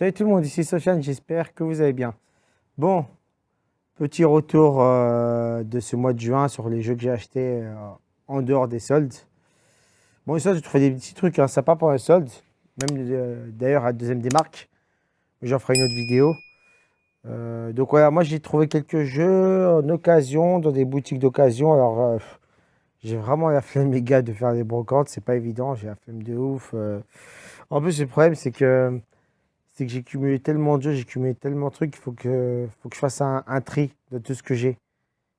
Salut tout le monde, ici Sofiane, j'espère que vous allez bien. Bon, petit retour euh, de ce mois de juin sur les jeux que j'ai achetés euh, en dehors des soldes. Bon, soldes, j'ai trouvé des petits trucs hein, sympas pour les soldes, même euh, d'ailleurs à deuxième démarque. J'en ferai une autre vidéo. donc voilà, moi j'ai trouvé quelques jeux en occasion, dans des boutiques d'occasion. Alors, j'ai vraiment la flemme, les gars, de faire des brocantes, c'est pas évident, j'ai la flemme de ouf. En plus, le problème, c'est que c'est que j'ai cumulé tellement de jeux, j'ai cumulé tellement de trucs, il faut que, faut que je fasse un, tri de tout ce que j'ai.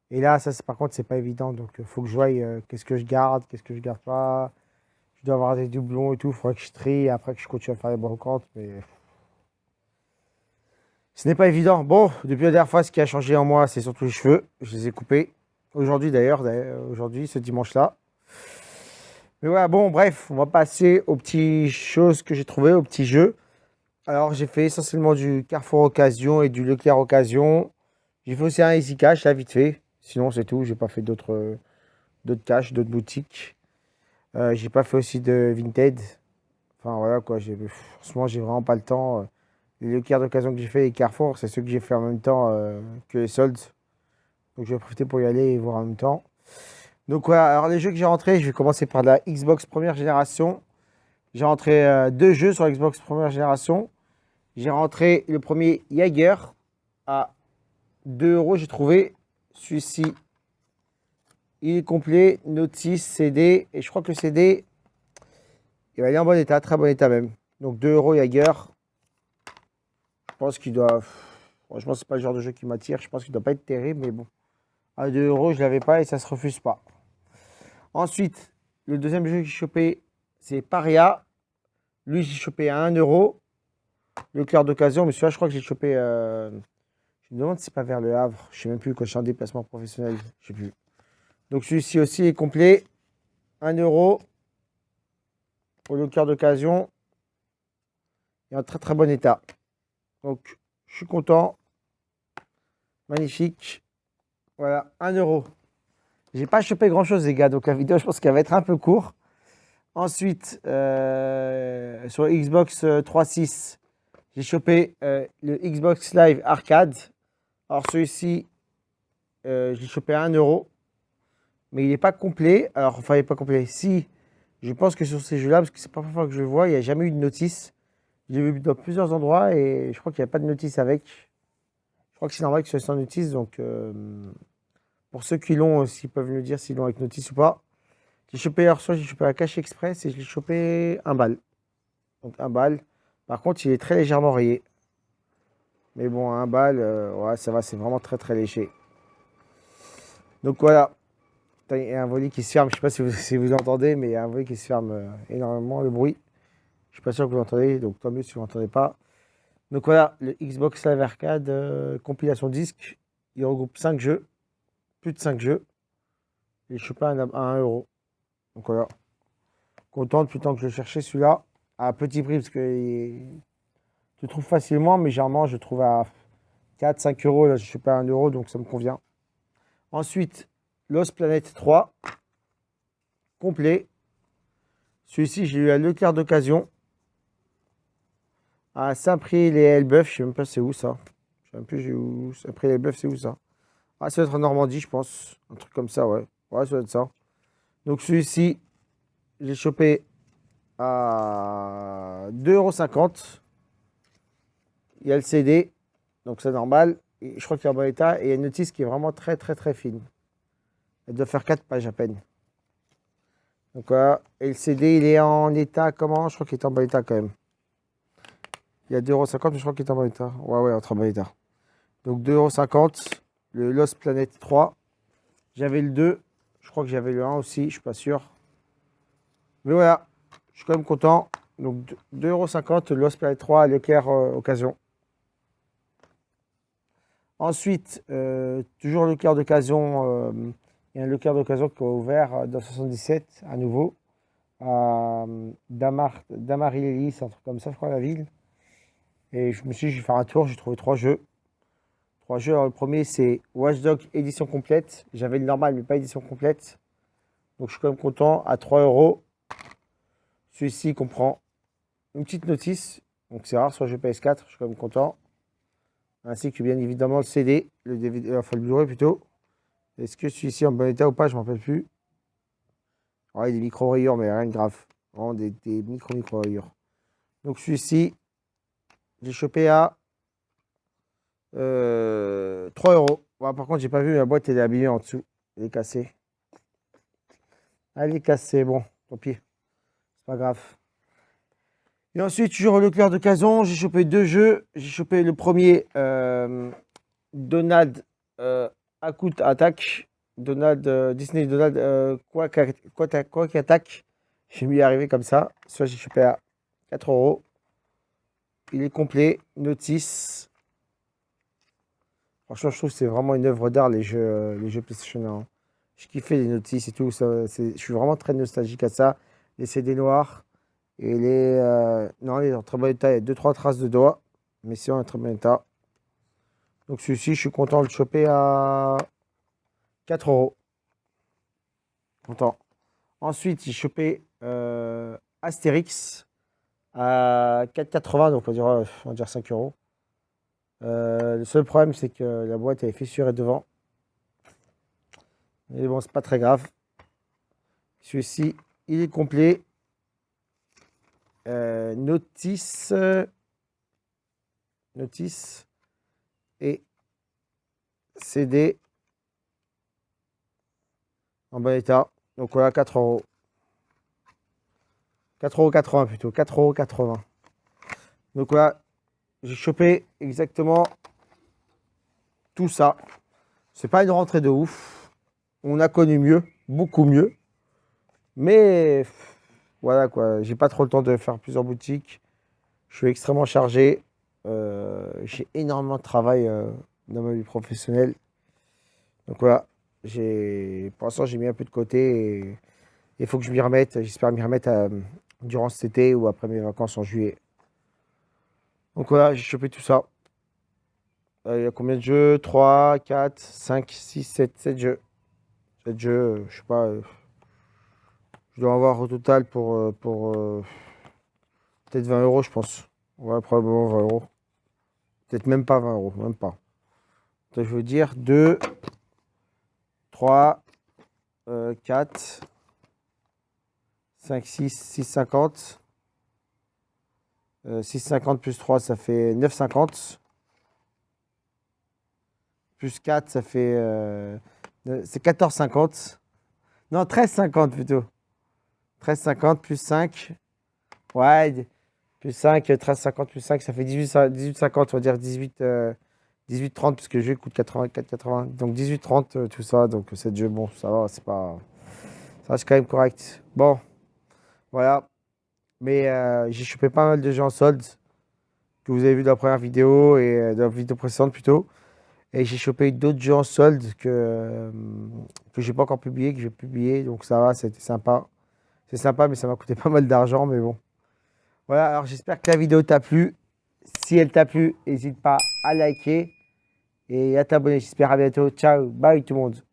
Et là, ça, par contre, c'est pas évident. Donc, il faut que je voie euh, qu'est-ce que je garde, qu'est-ce que je garde pas. Je dois avoir des doublons et tout. Il faudrait que je trie après que je continue à faire les brocantes. Mais ce n'est pas évident. Bon, depuis la dernière fois, ce qui a changé en moi, c'est surtout les cheveux. Je les ai coupés. Aujourd'hui, d'ailleurs, aujourd'hui, ce dimanche-là. Mais voilà, bon, bref, on va passer aux petites choses que j'ai trouvées, aux petits jeux. Alors, j'ai fait essentiellement du Carrefour Occasion et du Leclerc Occasion. J'ai fait aussi un Easy Cash, là, vite fait. Sinon, c'est tout. J'ai pas fait d'autres d'autres cash, d'autres boutiques. Euh, j'ai pas fait aussi de Vinted. Enfin, voilà, quoi. Franchement, j'ai vraiment pas le temps. Les Leclerc d'occasion que j'ai fait et Carrefour, c'est ceux que j'ai fait en même temps euh, que les soldes. Donc, je vais profiter pour y aller et voir en même temps. Donc, voilà. Alors, les jeux que j'ai rentrés, je vais commencer par la Xbox première génération. J'ai rentré euh, deux jeux sur Xbox première génération. J'ai rentré le premier Jaeger à 2 euros. J'ai trouvé celui-ci. Il est complet, notice, CD. Et je crois que le CD, il va aller en bon état, très bon état même. Donc 2 euros Jaeger. Je pense qu'il doit... Franchement, c'est pas le genre de jeu qui m'attire. Je pense qu'il doit pas être terrible, mais bon. À 2 euros, je l'avais pas et ça se refuse pas. Ensuite, le deuxième jeu que j'ai chopé, c'est Paria. Lui, j'ai chopé à 1 euro. Le cœur d'occasion, mais celui-là, je crois que j'ai chopé. Euh, je me demande si c'est pas vers le Havre. Je sais même plus quand je suis en déplacement professionnel. Je sais plus. Donc celui-ci aussi est complet. 1 euro pour le cœur d'occasion. Est en très très bon état. Donc je suis content. Magnifique. Voilà, 1 euro. J'ai pas chopé grand chose les gars, donc la vidéo je pense qu'elle va être un peu courte. Ensuite, euh, sur Xbox 3.6, j'ai chopé euh, le Xbox Live Arcade. Alors celui-ci, euh, je l'ai chopé à 1 euro. Mais il n'est pas complet. Alors, enfin, il n'est pas complet. Si, je pense que sur ces jeux-là, parce que c'est pas la fois que je le vois, il n'y a jamais eu de notice. Je l'ai vu dans plusieurs endroits et je crois qu'il n'y a pas de notice avec. Je crois que c'est normal que ce soit sans notice. Donc, pour ceux qui l'ont, s'ils peuvent me dire s'ils l'ont avec notice ou pas. J'ai chopé soir, j'ai chopé la cache express et je l'ai chopé un balle. Donc un balle. Par contre, il est très légèrement rayé. Mais bon, un balle, euh, ouais, ça va, c'est vraiment très très léger. Donc voilà. Il y a un volet qui se ferme, je ne sais pas si vous, entendez, mais il y a un volet qui se ferme euh, énormément, le bruit. Je ne suis pas sûr que vous l'entendez, donc tant mieux si vous n'entendez pas. Donc voilà, le Xbox Live Arcade euh, compilation disque. Il regroupe 5 jeux, plus de 5 jeux. Et je suis pas à 1 euro. Donc voilà. Content depuis le temps que je cherchais celui-là. À petit prix, parce que tu trouves facilement, mais généralement je trouve à 4-5 euros. Là, je suis pas à 1 euro, donc ça me convient. Ensuite, Lost Planet 3. Complet. Celui-ci, j'ai eu à Leclerc d'occasion. À Saint-Prix-les-Elbeuf. Je sais même pas c'est où ça. Je sais même plus où. Saint-Prix-les-Elbeuf, c'est où ça? Ah, ça doit être en Normandie, je pense. Un truc comme ça, ouais. Ouais, ça doit être ça. Donc celui-ci, j'ai chopé à 2,50€. Il y a le CD, donc c'est normal. Je crois qu'il est en bon état. Et il y a une notice qui est vraiment très très très fine. Elle doit faire 4 pages à peine. Donc voilà. Et le CD, il est en état comment? Je crois qu'il est en bon état quand même. Il y a 2,50€, mais je crois qu'il est en bon état. Ouais, ouais, en bon état. Donc 2,50€. Le Lost Planet 3. J'avais le 2. Je crois que j'avais le 1 aussi, je suis pas sûr. Mais voilà, je suis quand même content. Donc 2,50€, le Planet 3 à Leclerc euh, Occasion. Ensuite, euh, toujours Leclerc d'occasion. Euh, il y a un Leclerc d'occasion qui a ouvert dans 77 à nouveau. À Damar, Damarilis, un truc comme ça, je crois, la ville. Et je me suis dit, je vais faire un tour. J'ai trouvé trois jeux. Trois jeux. le premier, c'est Watchdog édition complète. J'avais le normal, mais pas édition complète. Donc, je suis quand même content. À 3 euros. Celui-ci comprend une petite notice. Donc c'est rare sur jeu PS4, je suis quand même content. Ainsi que bien évidemment le CD, le DVD, enfin le Blu-ray plutôt. Est-ce que celui-ci en bon état ou pas, je m'en rappelle plus. Ouais, des micro-rayures, mais rien de grave. Vraiment des, micro-micro-rayures. Donc celui-ci, j'ai chopé à 3 euh, euros. par contre, j'ai pas vu la boîte, elle est abîmée en dessous. Elle est cassée. Elle est cassée, bon, tant pis. C'est pas grave. Et ensuite, toujours le clair de Cazon, j'ai chopé deux jeux. J'ai chopé le premier, euh, Donald euh, Akut Attack. Donald, euh, Disney Donald euh, quoi, qui attaque. J'ai mis arriver comme ça. Soit j'ai chopé à 4 euros. Il est complet. Notice. Franchement, je trouve que c'est vraiment une œuvre d'art, les jeux, les jeux PlayStation 1. Je kiffais les notices et tout. Je suis vraiment très nostalgique à ça. Les CD noirs. Et les. Euh, non, il est en très bon état. Il y a 2-3 traces de doigts. Mais c'est en très bon état. Donc celui-ci, je suis content de le choper à 4 euros. Content. Ensuite, j'ai chopé euh, Astérix à 4,80. Donc on on va dire 5 euros. Euh, le seul problème, c'est que la boîte est fissurée devant. Mais bon, c'est pas très grave. Celui-ci, il est complet. Euh, notice, notice et CD en bon état. Donc voilà, 4 euros. 4,80 euros plutôt, 4,80 euros. Donc voilà, j'ai chopé exactement tout ça. C'est pas une rentrée de ouf. On a connu mieux, beaucoup mieux. Mais voilà quoi, j'ai pas trop le temps de faire plusieurs boutiques. Je suis extrêmement chargé. Euh, j'ai énormément de travail euh, dans ma vie professionnelle. Donc voilà, pour l'instant j'ai mis un peu de côté il faut que je m'y remette. J'espère m'y remettre euh, durant cet été ou après mes vacances en juillet. Donc voilà, j'ai chopé tout ça. il y a combien de jeux? 3, 4, 5, 6, 7, 7 jeux. 7 jeux, je sais pas. Je dois avoir au total pour, euh, pour euh, peut-être 20 euros, je pense. Ouais, probablement 20 euros. Peut-être même pas 20 euros, même pas. je veux dire 2, 3, 4, 5, 6, 6, 50. 6,50 plus 3, ça fait 9,50. Plus 4, ça fait... Euh, c'est 14,50. Non, 13,50 plutôt. 13,50 plus 5. Ouais, plus 5, 13,50 plus 5, ça fait 18,50, on va dire 18, 18,30 puisque le jeu coûte 84,80. Donc 18,30 euh, tout ça, donc c'est jeu, bon, ça va, c'est pas... Ça c'est quand même correct. Bon, voilà. Mais euh, j'ai chopé pas mal de jeux en solde que vous avez vu dans la première vidéo et euh, dans la vidéo précédente plutôt. Et j'ai chopé d'autres jeux en solde que, que j'ai pas encore publié, que je vais publier. Donc ça va, c'était sympa. C'est sympa, mais ça m'a coûté pas mal d'argent, mais bon. Voilà, alors j'espère que la vidéo t'a plu. Si elle t'a plu, n'hésite pas à liker et à t'abonner. J'espère à bientôt. Ciao, bye tout le monde.